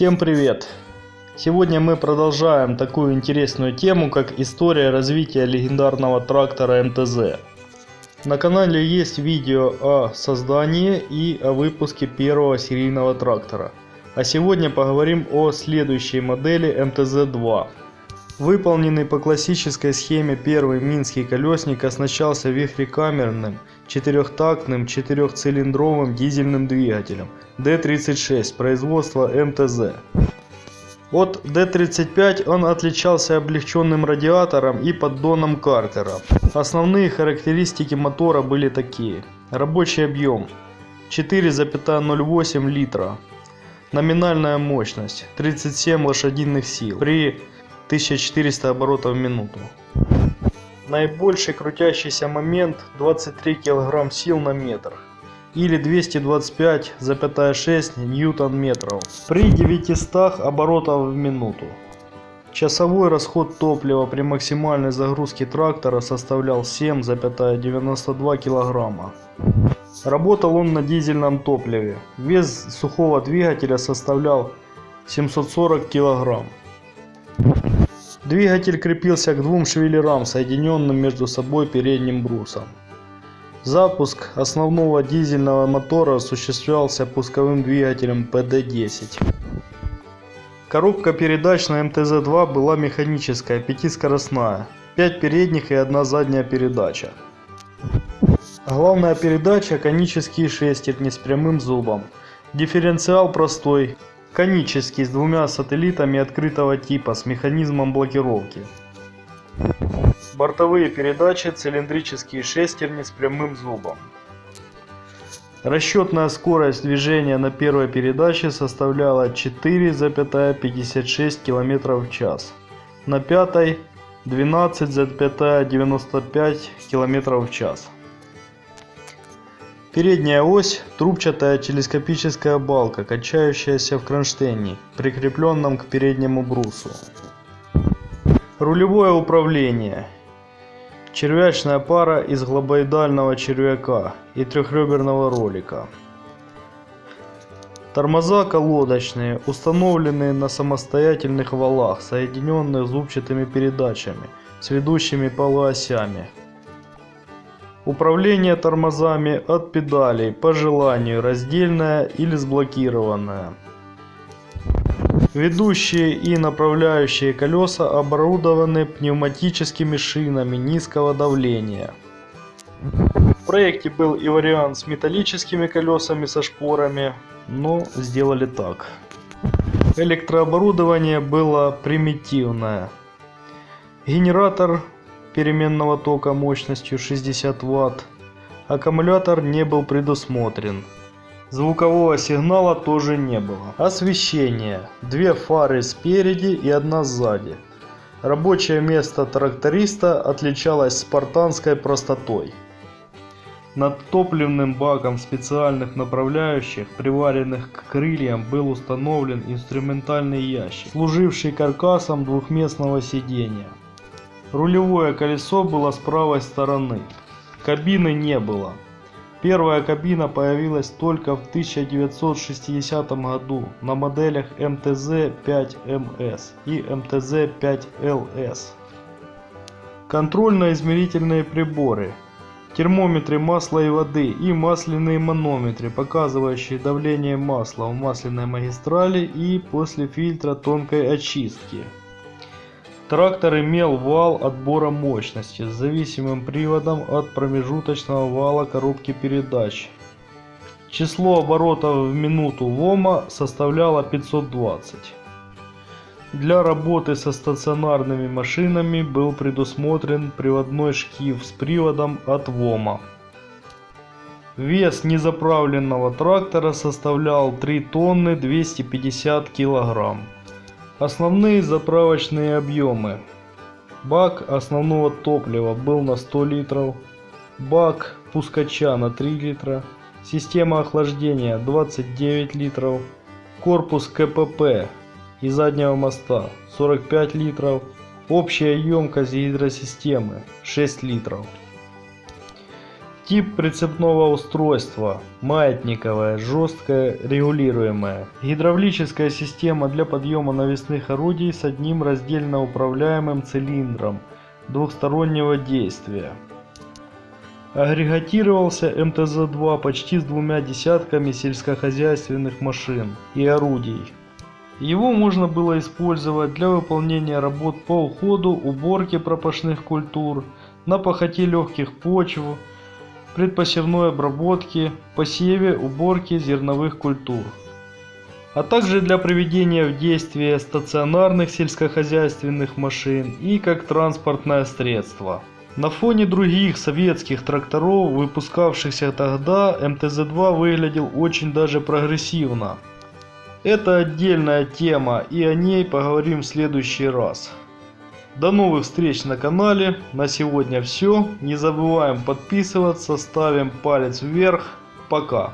Всем привет! Сегодня мы продолжаем такую интересную тему, как история развития легендарного трактора МТЗ. На канале есть видео о создании и о выпуске первого серийного трактора. А сегодня поговорим о следующей модели МТЗ-2. Выполненный по классической схеме первый минский колесник оснащался вихрекамерным, четырехтактным, четырехцилиндровым дизельным двигателем D36 производства МТЗ. От D35 он отличался облегченным радиатором и поддоном Картера. Основные характеристики мотора были такие. Рабочий объем 4,08 литра. Номинальная мощность 37 лошадиных сил при 1400 оборотов в минуту. Наибольший крутящийся момент 23 кг сил на метр или 225,6 ньютон метров при 900 оборотов в минуту. Часовой расход топлива при максимальной загрузке трактора составлял 7,92 кг. Работал он на дизельном топливе. Вес сухого двигателя составлял 740 кг. Двигатель крепился к двум швеллерам, соединенным между собой передним брусом. Запуск основного дизельного мотора осуществлялся пусковым двигателем PD-10. Коробка передач на МТЗ-2 была механическая, пятискоростная, 5 передних и одна задняя передача. Главная передача конические шестерни с прямым зубом. Дифференциал простой, конический с двумя сателлитами открытого типа с механизмом блокировки. Бортовые передачи цилиндрические шестерни с прямым зубом. Расчетная скорость движения на первой передаче составляла 4,56 км в час. На пятой 12,95 км в час. Передняя ось – трубчатая телескопическая балка, качающаяся в кронштейне, прикрепленном к переднему брусу. Рулевое управление. Червячная пара из глобоидального червяка и трехреберного ролика. Тормоза колодочные, установленные на самостоятельных валах, соединенных зубчатыми передачами с ведущими полуосями. Управление тормозами от педалей по желанию раздельное или сблокированное. Ведущие и направляющие колеса оборудованы пневматическими шинами низкого давления. В проекте был и вариант с металлическими колесами со шпорами, но сделали так. Электрооборудование было примитивное. Генератор переменного тока мощностью 60 Вт. Аккумулятор не был предусмотрен. Звукового сигнала тоже не было. Освещение. Две фары спереди и одна сзади. Рабочее место тракториста отличалось спартанской простотой. Над топливным баком специальных направляющих, приваренных к крыльям, был установлен инструментальный ящик, служивший каркасом двухместного сидения. Рулевое колесо было с правой стороны. Кабины не было. Первая кабина появилась только в 1960 году на моделях МТЗ-5МС и МТЗ-5ЛС. Контрольно-измерительные приборы, термометры масла и воды и масляные манометры, показывающие давление масла в масляной магистрали и после фильтра тонкой очистки. Трактор имел вал отбора мощности с зависимым приводом от промежуточного вала коробки передач. Число оборотов в минуту ВОМа составляло 520. Для работы со стационарными машинами был предусмотрен приводной шкив с приводом от ВОМа. Вес незаправленного трактора составлял 3 тонны 250 килограмм. Основные заправочные объемы. Бак основного топлива был на 100 литров. Бак пускача на 3 литра. Система охлаждения 29 литров. Корпус КПП и заднего моста 45 литров. Общая емкость гидросистемы 6 литров. Тип прицепного устройства. Маятниковое, жесткое, регулируемое. Гидравлическая система для подъема навесных орудий с одним раздельно управляемым цилиндром двухстороннего действия. Агрегатировался МТЗ-2 почти с двумя десятками сельскохозяйственных машин и орудий. Его можно было использовать для выполнения работ по уходу, уборке пропашных культур, на пахоте легких почв, предпосевной обработке, посеве, уборке зерновых культур, а также для приведения в действие стационарных сельскохозяйственных машин и как транспортное средство. На фоне других советских тракторов, выпускавшихся тогда, МТЗ-2 выглядел очень даже прогрессивно. Это отдельная тема и о ней поговорим в следующий раз. До новых встреч на канале. На сегодня все. Не забываем подписываться, ставим палец вверх. Пока.